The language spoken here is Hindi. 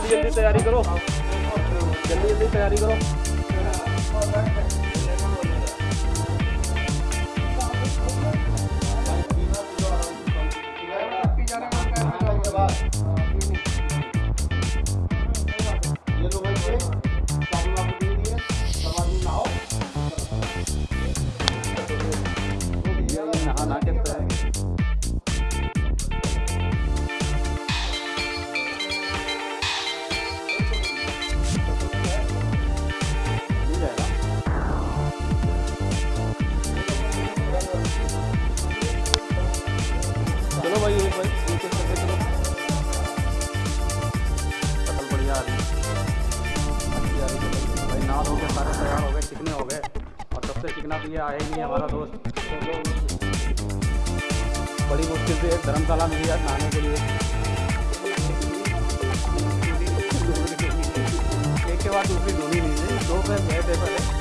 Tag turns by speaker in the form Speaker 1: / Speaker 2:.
Speaker 1: जल्दी जल्दी तैयारी करो। जल्दी जल्दी तैयारी करो। तो आएगी हमारा दोस्त। बड़ी मुश्किल से एक धर्मशाला मिली है नहाने के लिए। एक के बाद दूसरी नहीं थी दो पे गए थे पहले।